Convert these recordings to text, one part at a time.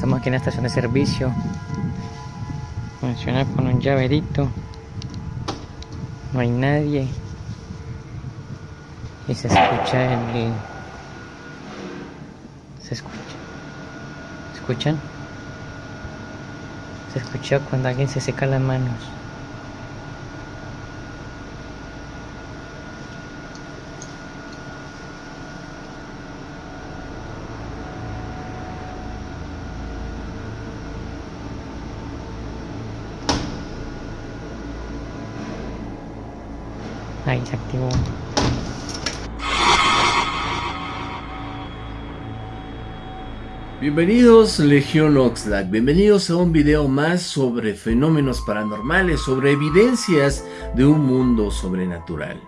estamos aquí en la estación de servicio. Funciona con un llaverito. No hay nadie. Y se escucha el... Se escucha. ¿Escuchan? Se escucha cuando alguien se seca las manos. Ahí se activó. Bienvenidos Legión Oxlack, bienvenidos a un video más sobre fenómenos paranormales, sobre evidencias de un mundo sobrenatural.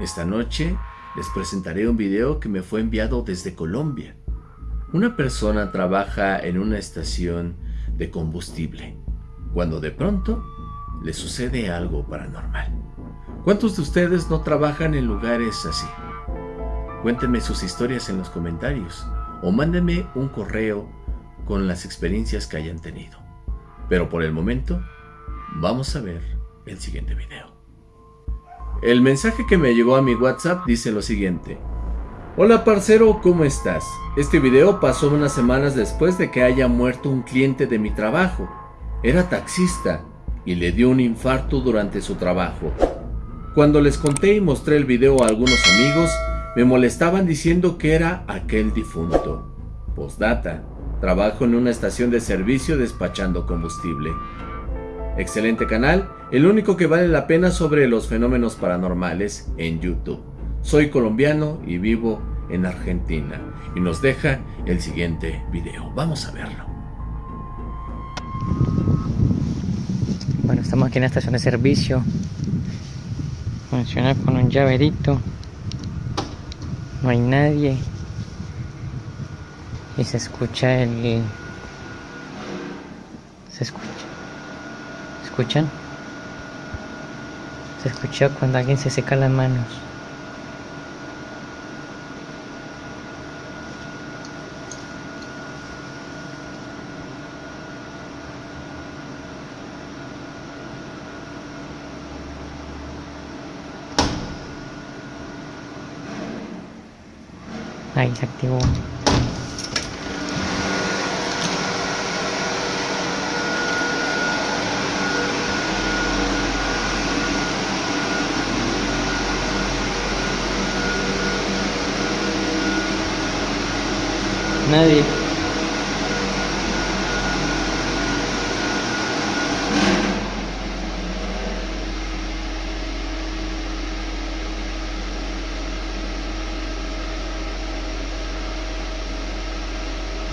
Esta noche les presentaré un video que me fue enviado desde Colombia. Una persona trabaja en una estación de combustible, cuando de pronto le sucede algo paranormal. ¿Cuántos de ustedes no trabajan en lugares así? Cuéntenme sus historias en los comentarios o mándenme un correo con las experiencias que hayan tenido. Pero por el momento, vamos a ver el siguiente video. El mensaje que me llegó a mi WhatsApp dice lo siguiente. Hola parcero, ¿cómo estás? Este video pasó unas semanas después de que haya muerto un cliente de mi trabajo. Era taxista y le dio un infarto durante su trabajo. Cuando les conté y mostré el video a algunos amigos, me molestaban diciendo que era aquel difunto. Postdata, trabajo en una estación de servicio despachando combustible. Excelente canal, el único que vale la pena sobre los fenómenos paranormales en YouTube. Soy colombiano y vivo en Argentina. Y nos deja el siguiente video. Vamos a verlo. Bueno, estamos aquí en la estación de servicio. Funciona con un llaverito. No hay nadie. Y se escucha el... Se escucha. ¿Escuchan? Se escucha cuando alguien se seca las manos. Ahí se activó. Nadie.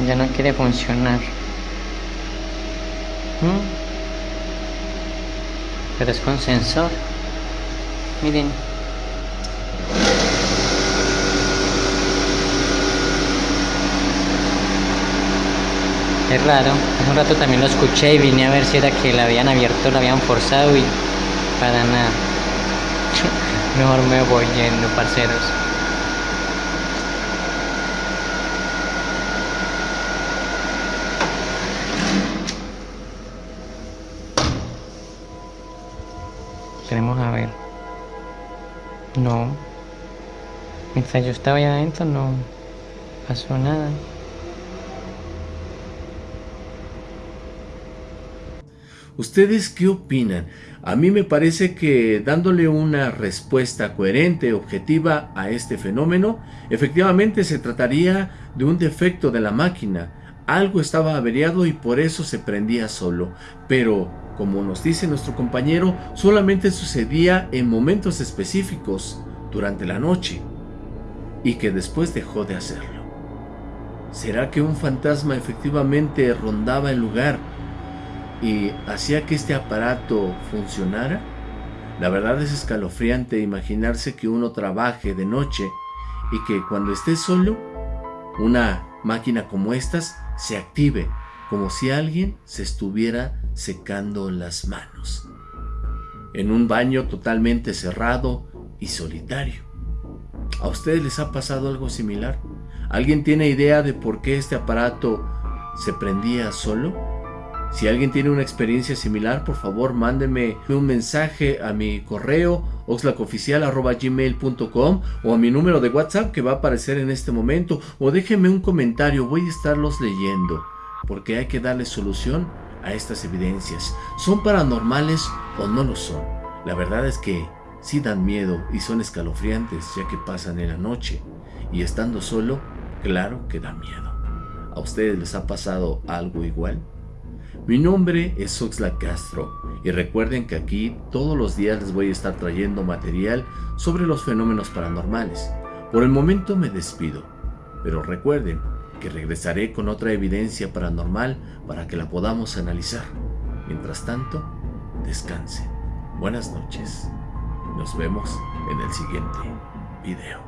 Ya no quiere funcionar. ¿Mm? Pero es con sensor. Miren. Es raro. Hace un rato también lo escuché y vine a ver si era que la habían abierto, la habían forzado y para nada. Mejor me voy yendo, parceros. Esperemos a ver. No. Mientras yo estaba allá adentro no pasó nada. ¿Ustedes qué opinan? A mí me parece que dándole una respuesta coherente, objetiva a este fenómeno, efectivamente se trataría de un defecto de la máquina. Algo estaba averiado y por eso se prendía solo. Pero, como nos dice nuestro compañero, solamente sucedía en momentos específicos, durante la noche, y que después dejó de hacerlo. ¿Será que un fantasma efectivamente rondaba el lugar y hacía que este aparato funcionara? La verdad es escalofriante imaginarse que uno trabaje de noche y que cuando esté solo, una máquina como estas se active, como si alguien se estuviera secando las manos. En un baño totalmente cerrado y solitario. ¿A ustedes les ha pasado algo similar? ¿Alguien tiene idea de por qué este aparato se prendía solo? Si alguien tiene una experiencia similar, por favor mándeme un mensaje a mi correo oxlacoficial.gmail.com o a mi número de WhatsApp que va a aparecer en este momento o déjenme un comentario, voy a estarlos leyendo porque hay que darle solución a estas evidencias. ¿Son paranormales o no lo son? La verdad es que sí dan miedo y son escalofriantes ya que pasan en la noche y estando solo, claro que da miedo. ¿A ustedes les ha pasado algo igual? Mi nombre es Oxlack Castro y recuerden que aquí todos los días les voy a estar trayendo material sobre los fenómenos paranormales. Por el momento me despido, pero recuerden regresaré con otra evidencia paranormal para que la podamos analizar. Mientras tanto, descansen. Buenas noches. Nos vemos en el siguiente video.